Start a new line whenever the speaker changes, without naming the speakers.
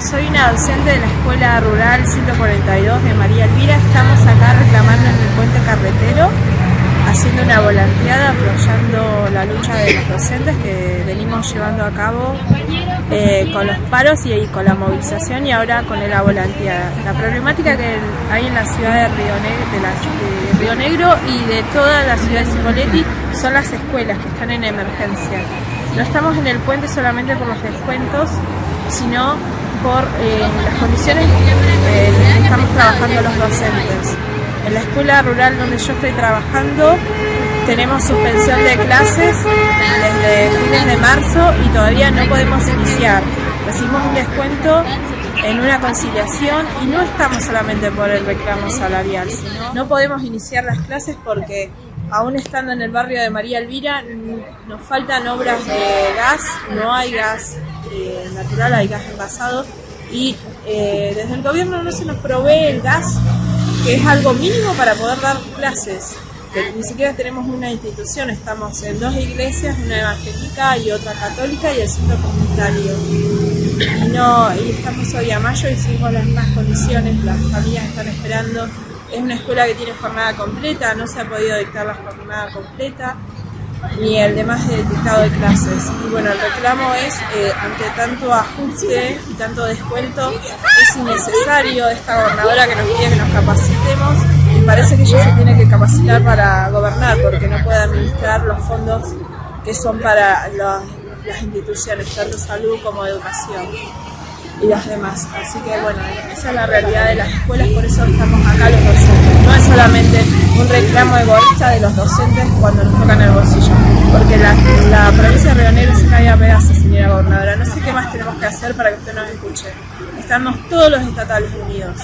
Soy una docente de la Escuela Rural 142 de María Elvira. Estamos acá reclamando en el puente carretero, haciendo una volanteada, apoyando la lucha de los docentes que venimos llevando a cabo eh, con los paros y, con la movilización y ahora con la volanteada. La problemática que hay en la ciudad de Río, Negro, de, Río Negro y de toda la ciudad de Cipolletti son las escuelas que están en emergencia. No estamos en el puente solamente por los descuentos, sino por eh, las condiciones eh, en las que estamos trabajando los docentes. En la escuela rural donde yo estoy trabajando tenemos suspensión de clases desde fines de marzo y todavía no podemos iniciar. Recibimos un descuento en una conciliación y no estamos solamente por el reclamo salarial, no podemos iniciar las clases porque aún estando en el barrio de María Elvira nos faltan obras de gas, no hay gas eh, natural, hay gas envasado y eh, desde el gobierno no se nos provee el gas, que es algo mínimo para poder dar clases. Ni siquiera tenemos una institución, estamos en dos iglesias, una evangélica y otra católica y el centro comunitario. Y, no, y estamos hoy a mayo y seguimos las mismas condiciones, las familias están esperando. Es una escuela que tiene jornada completa, no se ha podido dictar la jornada completa ni el demás dictado de clases. Y bueno, el reclamo es, eh, ante tanto ajuste y tanto descuento, es innecesario esta gobernadora que nos pide que nos capacitemos y parece que ella se tiene que capacitar para gobernar porque no puede administrar los fondos que son para las instituciones, tanto salud como educación y las demás. Así que bueno, esa es la realidad de las escuelas, por eso estamos acá los docentes. No es solamente un reclamo egoísta de los docentes cuando nos tocan el bolsillo, porque la, provincia de Río Negro se cae a pedazos, señora gobernadora. No sé qué más tenemos que hacer para que usted nos escuche. Estamos todos los estatales unidos.